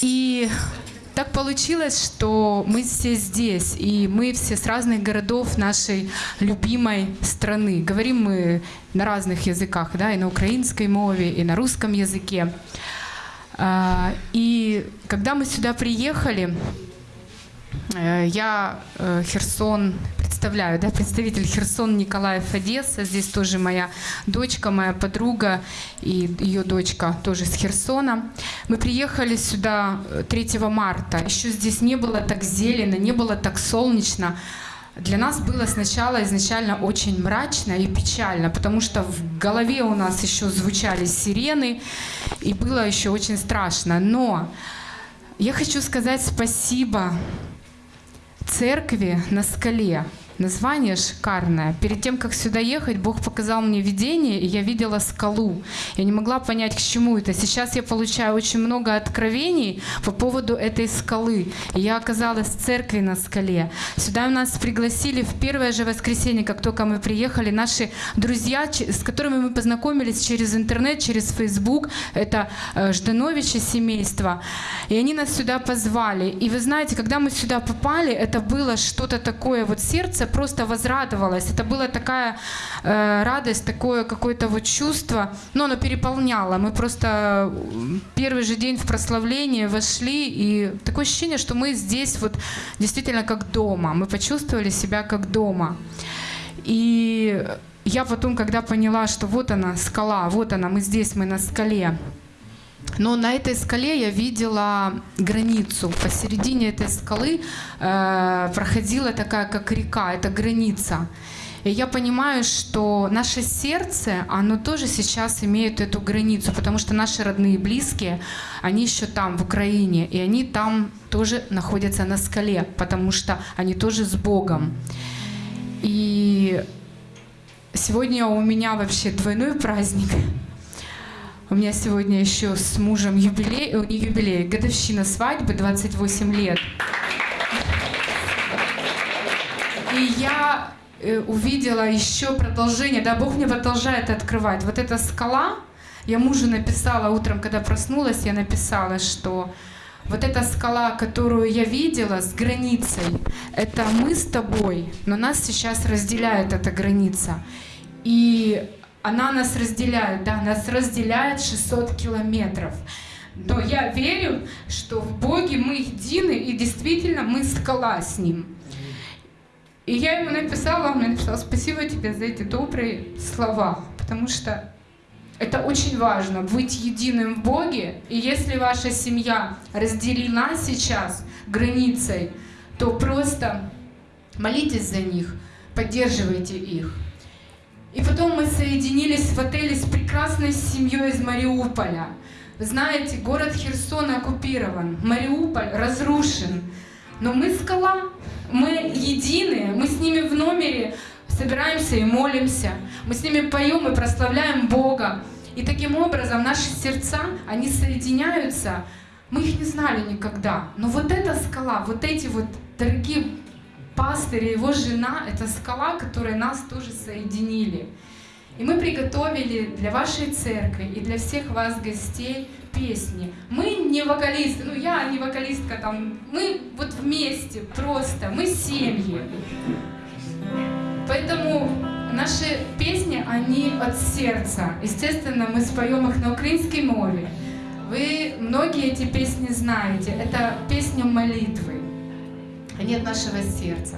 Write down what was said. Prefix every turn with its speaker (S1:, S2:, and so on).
S1: И так получилось, что мы все здесь, и мы все с разных городов нашей любимой страны. Говорим мы на разных языках, да, и на украинской мове, и на русском языке. А, И когда мы сюда приехали, э, я э, Херсон представляю, да, представитель Херсон Николаев Одесса. Здесь тоже моя дочка, моя подруга и ее дочка тоже с Херсона. Мы приехали сюда э, 3 марта. Еще здесь не было так зелено, не было так солнечно. Для нас было сначала изначально очень мрачно и печально, потому что в голове у нас еще звучали сирены, и было еще очень страшно. Но я хочу сказать спасибо церкви на скале. Название шикарное. Перед тем, как сюда ехать, Бог показал мне видение, и я видела скалу. Я не могла понять, к чему это. Сейчас я получаю очень много откровений по поводу этой скалы. И я оказалась в церкви на скале. Сюда нас пригласили в первое же воскресенье, как только мы приехали, наши друзья, с которыми мы познакомились через интернет, через Facebook. Это э, Ждановичи семейство. И они нас сюда позвали. И вы знаете, когда мы сюда попали, это было что-то такое, вот сердце просто возрадовалось. Это была такая э, радость, такое какое-то вот чувство, но оно переполняло. Мы просто м, первый же день в прославление вошли, и такое ощущение, что мы здесь вот действительно как дома. Мы почувствовали себя как дома. И я потом, когда поняла, что вот она, скала, вот она, мы здесь, мы на скале, но на этой скале я видела границу. Посередине этой скалы э, проходила такая, как река, это граница. И я понимаю, что наше сердце, оно тоже сейчас имеет эту границу, потому что наши родные и близкие, они еще там, в Украине, и они там тоже находятся на скале, потому что они тоже с Богом. И сегодня у меня вообще двойной праздник. У меня сегодня еще с мужем юбилей, э, не юбилей, годовщина свадьбы, 28 лет. И я э, увидела еще продолжение, да, Бог мне продолжает открывать. Вот эта скала, я мужу написала утром, когда проснулась, я написала, что вот эта скала, которую я видела с границей, это мы с тобой, но нас сейчас разделяет эта граница. И она нас разделяет, да, нас разделяет 600 километров. Но я верю, что в Боге мы едины, и действительно мы скала с Ним. И я ему написала, он мне написал, спасибо тебе за эти добрые слова, потому что это очень важно, быть единым в Боге. И если ваша семья разделена сейчас границей, то просто молитесь за них, поддерживайте их. И потом мы соединились в отеле с прекрасной семьей из Мариуполя. Вы знаете, город Херсон оккупирован, Мариуполь разрушен. Но мы скала, мы едины, мы с ними в номере собираемся и молимся. Мы с ними поем и прославляем Бога. И таким образом наши сердца, они соединяются. Мы их не знали никогда. Но вот эта скала, вот эти вот дорогие пастырь и его жена — это скала, которая нас тоже соединили. И мы приготовили для вашей церкви и для всех вас гостей песни. Мы не вокалисты, ну я не вокалистка там, мы вот вместе просто, мы семьи. Поэтому наши песни, они от сердца. Естественно, мы споем их на украинской мове. Вы многие эти песни знаете. Это песня молитвы. От нашего сердца.